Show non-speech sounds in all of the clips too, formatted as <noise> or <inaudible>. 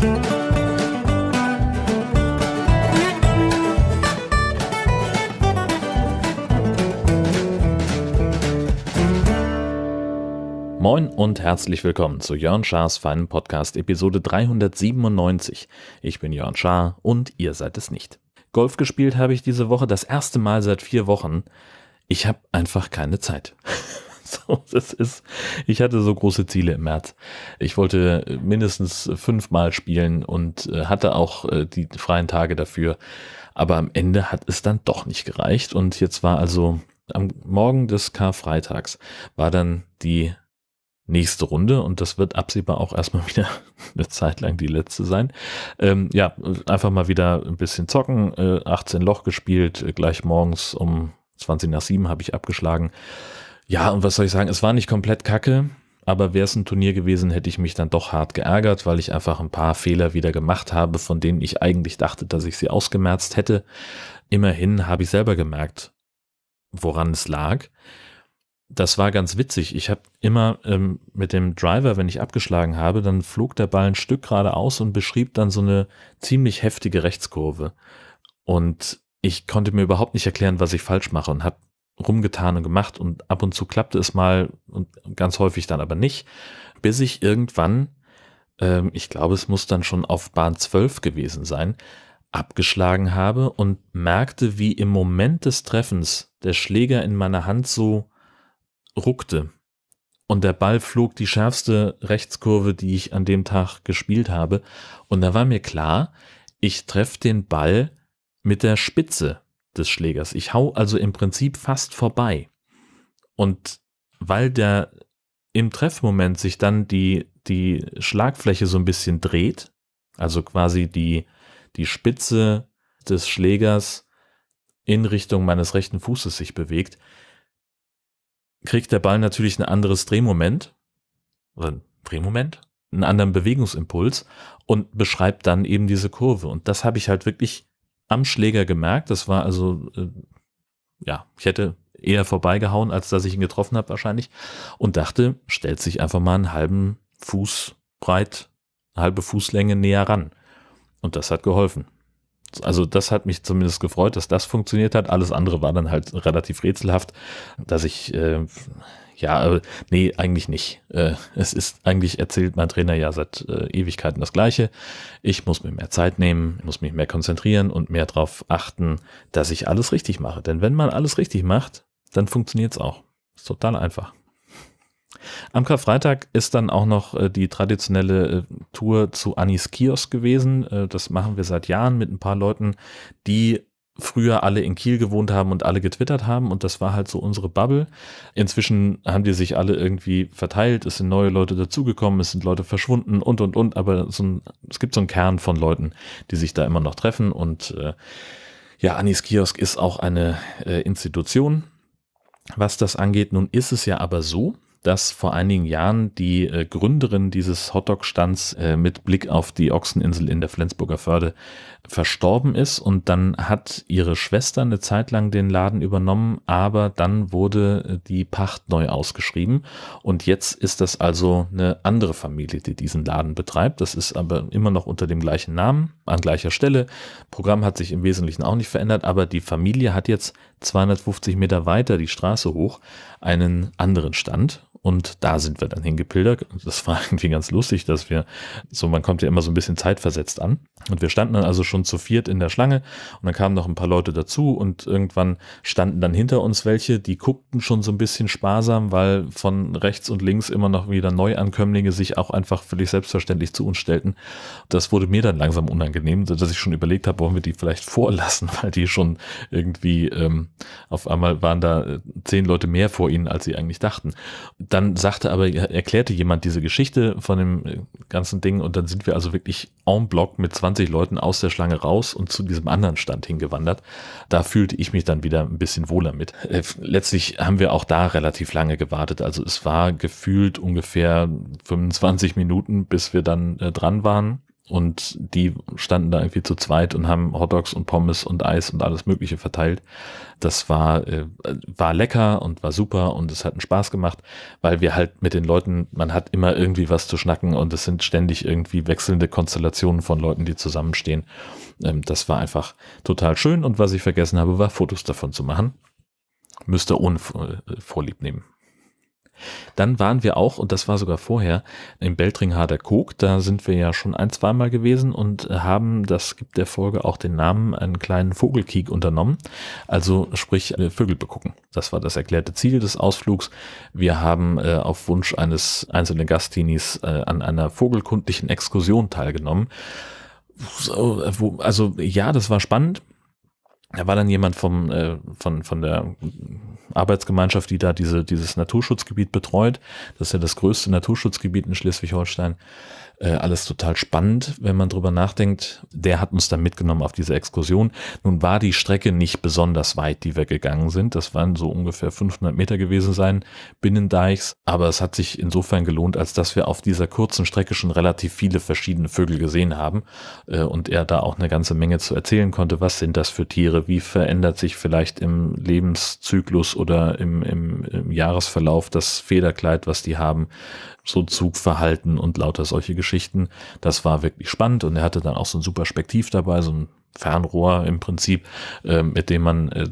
Moin und herzlich willkommen zu Jörn Schars feinen Podcast Episode 397. Ich bin Jörn Schaar und ihr seid es nicht. Golf gespielt habe ich diese Woche das erste Mal seit vier Wochen. Ich habe einfach keine Zeit. <laughs> so, das ist, ich hatte so große Ziele im März. Ich wollte mindestens fünfmal spielen und äh, hatte auch äh, die freien Tage dafür. Aber am Ende hat es dann doch nicht gereicht. Und jetzt war also am Morgen des Karfreitags war dann die nächste Runde und das wird absehbar auch erstmal <laughs> wieder eine Zeit lang die letzte sein. Ähm, ja, einfach mal wieder ein bisschen zocken, äh, 18 Loch gespielt, äh, gleich morgens um 20 nach 7 habe ich abgeschlagen. Ja, und was soll ich sagen, es war nicht komplett kacke, aber wäre es ein Turnier gewesen, hätte ich mich dann doch hart geärgert, weil ich einfach ein paar Fehler wieder gemacht habe, von denen ich eigentlich dachte, dass ich sie ausgemerzt hätte. Immerhin habe ich selber gemerkt, woran es lag das war ganz witzig. Ich habe immer ähm, mit dem Driver, wenn ich abgeschlagen habe, dann flog der Ball ein Stück geradeaus und beschrieb dann so eine ziemlich heftige Rechtskurve. Und ich konnte mir überhaupt nicht erklären, was ich falsch mache und habe rumgetan und gemacht und ab und zu klappte es mal und ganz häufig dann aber nicht, bis ich irgendwann, ähm, ich glaube, es muss dann schon auf Bahn 12 gewesen sein, abgeschlagen habe und merkte, wie im Moment des Treffens der Schläger in meiner Hand so ruckte und der Ball flog die schärfste Rechtskurve, die ich an dem Tag gespielt habe. Und da war mir klar, ich treffe den Ball mit der Spitze des Schlägers. Ich hau also im Prinzip fast vorbei. Und weil der im Treffmoment sich dann die, die Schlagfläche so ein bisschen dreht, also quasi die, die Spitze des Schlägers in Richtung meines rechten Fußes sich bewegt, kriegt der Ball natürlich ein anderes Drehmoment, oder Drehmoment, einen anderen Bewegungsimpuls und beschreibt dann eben diese Kurve. Und das habe ich halt wirklich am Schläger gemerkt. Das war also, äh, ja, ich hätte eher vorbeigehauen, als dass ich ihn getroffen habe wahrscheinlich. Und dachte, stellt sich einfach mal einen halben Fuß breit, eine halbe Fußlänge näher ran. Und das hat geholfen also das hat mich zumindest gefreut, dass das funktioniert hat. Alles andere war dann halt relativ rätselhaft, dass ich, äh, ja, äh, nee, eigentlich nicht. Äh, es ist eigentlich erzählt mein Trainer ja seit äh, Ewigkeiten das Gleiche. Ich muss mir mehr Zeit nehmen, muss mich mehr konzentrieren und mehr darauf achten, dass ich alles richtig mache. Denn wenn man alles richtig macht, dann funktioniert es auch. Ist total einfach. Am Karfreitag ist dann auch noch die traditionelle Tour zu Anis Kiosk gewesen. Das machen wir seit Jahren mit ein paar Leuten, die früher alle in Kiel gewohnt haben und alle getwittert haben und das war halt so unsere Bubble. Inzwischen haben die sich alle irgendwie verteilt, es sind neue Leute dazugekommen, es sind Leute verschwunden und und und, aber so ein, es gibt so einen Kern von Leuten, die sich da immer noch treffen und äh, ja, Anis Kiosk ist auch eine äh, Institution, was das angeht. Nun ist es ja aber so, dass vor einigen Jahren die äh, Gründerin dieses Hotdog-Stands äh, mit Blick auf die Ochseninsel in der Flensburger Förde verstorben ist und dann hat ihre Schwester eine Zeit lang den Laden übernommen, aber dann wurde äh, die Pacht neu ausgeschrieben und jetzt ist das also eine andere Familie, die diesen Laden betreibt. Das ist aber immer noch unter dem gleichen Namen, an gleicher Stelle. Programm hat sich im Wesentlichen auch nicht verändert, aber die Familie hat jetzt 250 Meter weiter die Straße hoch einen anderen Stand und da sind wir dann hingepildert. Das war <laughs> irgendwie ganz lustig, dass wir, so man kommt ja immer so ein bisschen zeitversetzt an. Und wir standen dann also schon zu viert in der Schlange und dann kamen noch ein paar Leute dazu und irgendwann standen dann hinter uns welche, die guckten schon so ein bisschen sparsam, weil von rechts und links immer noch wieder Neuankömmlinge sich auch einfach völlig selbstverständlich zu uns stellten. Das wurde mir dann langsam unangenehm, dass ich schon überlegt habe, wollen wir die vielleicht vorlassen, <laughs> weil die schon irgendwie ähm, auf einmal waren da äh, zehn Leute mehr vor ihnen, als sie eigentlich dachten dann sagte aber, erklärte jemand diese Geschichte von dem äh, ganzen Ding und dann sind wir also wirklich en bloc mit 20 Leuten aus der Schlange raus und zu diesem anderen Stand hingewandert. Da fühlte ich mich dann wieder ein bisschen wohler mit. Äh, letztlich haben wir auch da relativ lange gewartet. Also es war gefühlt ungefähr 25 Minuten, bis wir dann äh, dran waren. Und die standen da irgendwie zu zweit und haben Hotdogs und Pommes und Eis und alles Mögliche verteilt. Das war, äh, war lecker und war super und es hat einen Spaß gemacht, weil wir halt mit den Leuten, man hat immer irgendwie was zu schnacken und es sind ständig irgendwie wechselnde Konstellationen von Leuten, die zusammenstehen. Ähm, das war einfach total schön und was ich vergessen habe, war Fotos davon zu machen. Müsste ohne äh, Vorlieb nehmen. Dann waren wir auch, und das war sogar vorher, im Beltringharder Kog. Da sind wir ja schon ein, zweimal gewesen und haben, das gibt der Folge auch den Namen, einen kleinen Vogelkiek unternommen. Also sprich äh, Vögel begucken. Das war das erklärte Ziel des Ausflugs. Wir haben äh, auf Wunsch eines einzelnen Gastinis äh, an einer vogelkundlichen Exkursion teilgenommen. So, wo, also ja, das war spannend. Da war dann jemand vom, äh, von, von der Arbeitsgemeinschaft, die da diese, dieses Naturschutzgebiet betreut. Das ist ja das größte Naturschutzgebiet in Schleswig-Holstein. Äh, alles total spannend, wenn man drüber nachdenkt. Der hat uns dann mitgenommen auf diese Exkursion. Nun war die Strecke nicht besonders weit, die wir gegangen sind. Das waren so ungefähr 500 Meter gewesen sein, Binnendeichs. Aber es hat sich insofern gelohnt, als dass wir auf dieser kurzen Strecke schon relativ viele verschiedene Vögel gesehen haben äh, und er da auch eine ganze Menge zu erzählen konnte. Was sind das für Tiere? Wie verändert sich vielleicht im Lebenszyklus oder im, im, im Jahresverlauf das Federkleid, was die haben? so Zugverhalten und lauter solche Geschichten. Das war wirklich spannend und er hatte dann auch so ein super Spektiv dabei, so ein Fernrohr im Prinzip, äh, mit dem man äh,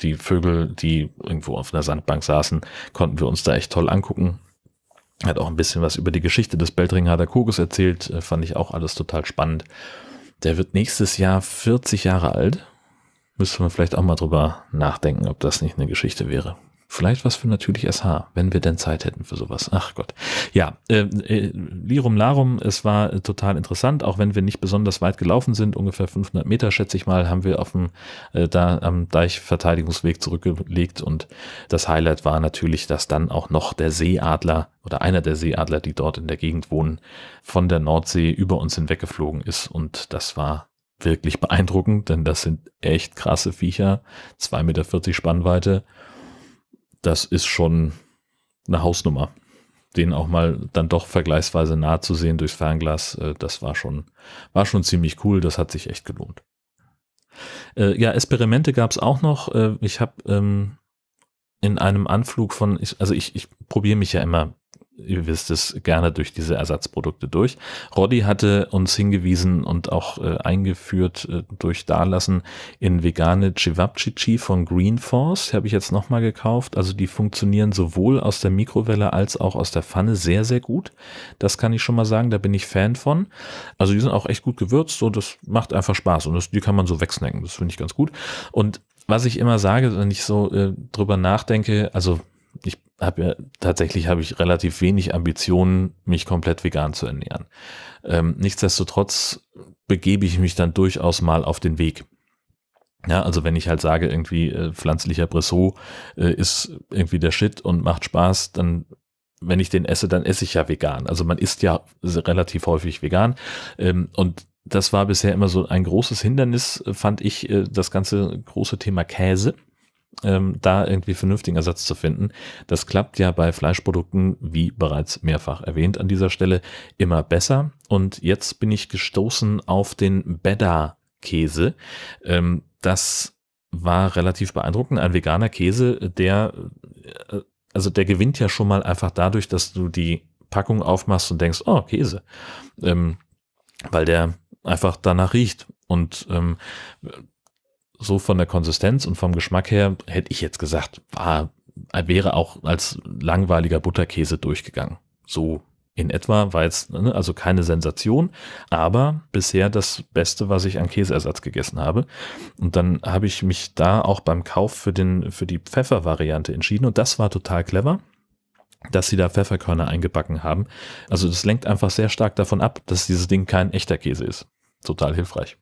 die Vögel, die irgendwo auf einer Sandbank saßen, konnten wir uns da echt toll angucken. Er hat auch ein bisschen was über die Geschichte des Beltringharder Koges erzählt, äh, fand ich auch alles total spannend. Der wird nächstes Jahr 40 Jahre alt. Müsste man vielleicht auch mal drüber nachdenken, ob das nicht eine Geschichte wäre. Vielleicht was für natürlich SH, wenn wir denn Zeit hätten für sowas. Ach Gott. Ja, äh, äh, Lirum Larum, es war äh, total interessant, auch wenn wir nicht besonders weit gelaufen sind, ungefähr 500 Meter, schätze ich mal, haben wir auf dem, äh, da am Deichverteidigungsweg zurückgelegt und das Highlight war natürlich, dass dann auch noch der Seeadler oder einer der Seeadler, die dort in der Gegend wohnen, von der Nordsee über uns hinweggeflogen ist und das war wirklich beeindruckend, denn das sind echt krasse Viecher, 2,40 Meter Spannweite das ist schon eine Hausnummer. Den auch mal dann doch vergleichsweise nah zu sehen durchs Fernglas, äh, das war schon, war schon ziemlich cool, das hat sich echt gelohnt. Äh, ja, Experimente gab es auch noch. Äh, ich habe ähm, in einem Anflug von, also ich, ich probiere mich ja immer ihr wisst es, gerne durch diese Ersatzprodukte durch. Roddy hatte uns hingewiesen und auch äh, eingeführt äh, durch Dalassen in vegane Cevapcici von Green Force. Habe ich jetzt nochmal gekauft. Also die funktionieren sowohl aus der Mikrowelle als auch aus der Pfanne sehr, sehr gut. Das kann ich schon mal sagen, da bin ich Fan von. Also die sind auch echt gut gewürzt und das macht einfach Spaß und das, die kann man so wegsnacken. Das finde ich ganz gut. Und was ich immer sage, wenn ich so äh, drüber nachdenke, also habe ja tatsächlich habe ich relativ wenig Ambitionen, mich komplett vegan zu ernähren. Ähm, nichtsdestotrotz begebe ich mich dann durchaus mal auf den Weg. Ja, also wenn ich halt sage, irgendwie äh, pflanzlicher Bressot äh, ist irgendwie der Shit und macht Spaß, dann wenn ich den esse, dann esse ich ja vegan. Also man isst ja relativ häufig vegan ähm, und das war bisher immer so ein großes Hindernis, fand ich, äh, das ganze große Thema Käse ähm, da irgendwie vernünftigen Ersatz zu finden. Das klappt ja bei Fleischprodukten, wie bereits mehrfach erwähnt an dieser Stelle, immer besser. Und jetzt bin ich gestoßen auf den Beda-Käse. Ähm, das war relativ beeindruckend. Ein veganer Käse, der, äh, also der gewinnt ja schon mal einfach dadurch, dass du die Packung aufmachst und denkst, oh, Käse. Ähm, weil der einfach danach riecht. Und ähm, so von der Konsistenz und vom Geschmack her hätte ich jetzt gesagt, war, wäre auch als langweiliger Butterkäse durchgegangen. So in etwa war jetzt ne, also keine Sensation, aber bisher das Beste, was ich an Käseersatz gegessen habe. Und dann habe ich mich da auch beim Kauf für den für die Pfeffervariante entschieden und das war total clever, dass sie da Pfefferkörner eingebacken haben. Also das lenkt einfach sehr stark davon ab, dass dieses Ding kein echter Käse ist. Total hilfreich.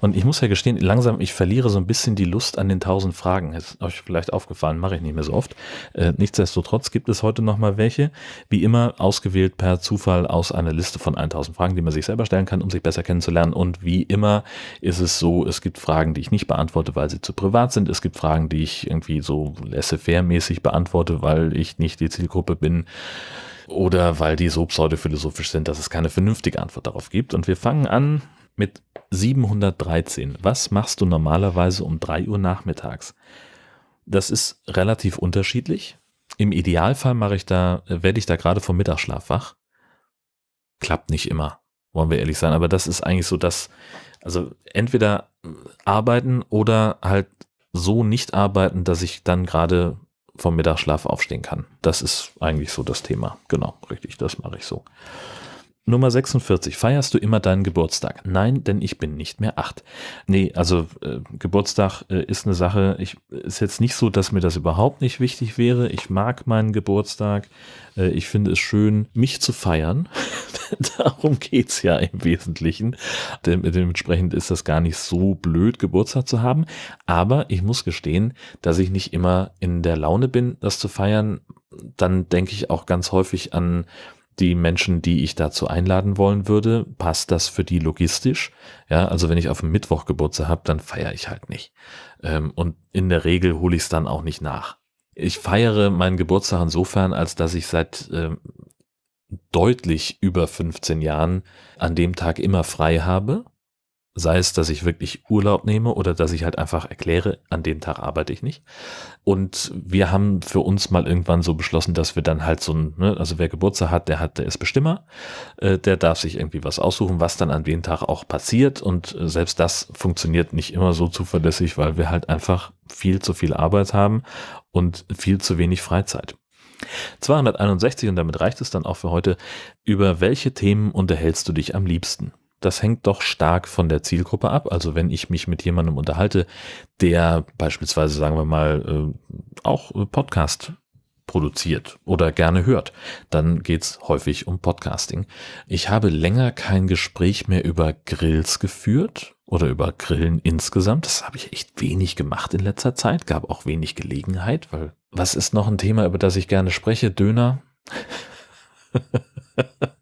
Und ich muss ja gestehen, langsam, ich verliere so ein bisschen die Lust an den tausend Fragen. Ist euch vielleicht aufgefallen, mache ich nicht mehr so oft. Äh, nichtsdestotrotz gibt es heute nochmal welche. Wie immer ausgewählt per Zufall aus einer Liste von 1000 Fragen, die man sich selber stellen kann, um sich besser kennenzulernen. Und wie immer ist es so, es gibt Fragen, die ich nicht beantworte, weil sie zu privat sind. Es gibt Fragen, die ich irgendwie so laissez-faire-mäßig beantworte, weil ich nicht die Zielgruppe bin oder weil die so pseudophilosophisch sind, dass es keine vernünftige Antwort darauf gibt. Und wir fangen an mit 713. Was machst du normalerweise um 3 Uhr nachmittags? Das ist relativ unterschiedlich. Im Idealfall mache ich da, werde ich da gerade vom Mittagsschlaf wach. Klappt nicht immer, wollen wir ehrlich sein. Aber das ist eigentlich so das, also entweder arbeiten oder halt so nicht arbeiten, dass ich dann gerade vom Mittagsschlaf aufstehen kann. Das ist eigentlich so das Thema. Genau, richtig, das mache ich so. Nummer 46. Feierst du immer deinen Geburtstag? Nein, denn ich bin nicht mehr acht. Nee, also äh, Geburtstag äh, ist eine Sache. Ich ist jetzt nicht so, dass mir das überhaupt nicht wichtig wäre. Ich mag meinen Geburtstag. Äh, ich finde es schön, mich zu feiern. <laughs> Darum geht's ja im Wesentlichen. Dem, dementsprechend ist das gar nicht so blöd, Geburtstag zu haben. Aber ich muss gestehen, dass ich nicht immer in der Laune bin, das zu feiern. Dann denke ich auch ganz häufig an die Menschen, die ich dazu einladen wollen würde, passt das für die logistisch? Ja, also wenn ich auf dem Mittwoch Geburtstag habe, dann feiere ich halt nicht. Ähm, und in der Regel hole ich es dann auch nicht nach. Ich feiere meinen Geburtstag insofern, als dass ich seit ähm, deutlich über 15 Jahren an dem Tag immer frei habe Sei es, dass ich wirklich Urlaub nehme oder dass ich halt einfach erkläre, an dem Tag arbeite ich nicht. Und wir haben für uns mal irgendwann so beschlossen, dass wir dann halt so ein, ne, also wer Geburtstag hat, der hat, der ist Bestimmer, äh, der darf sich irgendwie was aussuchen, was dann an dem Tag auch passiert. Und äh, selbst das funktioniert nicht immer so zuverlässig, weil wir halt einfach viel zu viel Arbeit haben und viel zu wenig Freizeit. 261 und damit reicht es dann auch für heute. Über welche Themen unterhältst du dich am liebsten? Das hängt doch stark von der Zielgruppe ab. Also wenn ich mich mit jemandem unterhalte, der beispielsweise, sagen wir mal, äh, auch Podcast produziert oder gerne hört, dann geht's häufig um Podcasting. Ich habe länger kein Gespräch mehr über Grills geführt oder über Grillen insgesamt. Das habe ich echt wenig gemacht in letzter Zeit, gab auch wenig Gelegenheit, weil was ist noch ein Thema, über das ich gerne spreche? Döner. <laughs>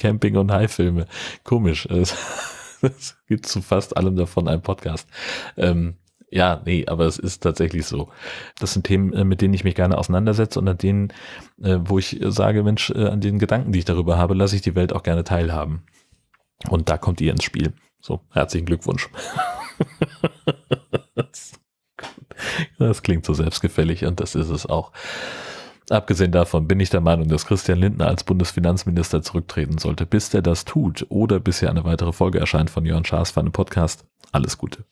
Camping- und Haifilme. Komisch. <laughs> Es gibt zu fast allem davon einen Podcast. Ähm, ja, nee, aber es ist tatsächlich so. Das sind Themen, äh, mit denen ich mich gerne auseinandersetze und an denen, äh, wo ich sage, Mensch, äh, an den Gedanken, die ich darüber habe, lasse ich die Welt auch gerne teilhaben. Und da kommt ihr ins Spiel. So, herzlichen Glückwunsch. <laughs> das klingt so selbstgefällig und das ist es auch. Abgesehen davon bin ich der Meinung, dass Christian Lindner als Bundesfinanzminister zurücktreten sollte. Bis der das tut oder bis hier eine weitere Folge erscheint von Jörn Schaas für einen Podcast. Alles Gute.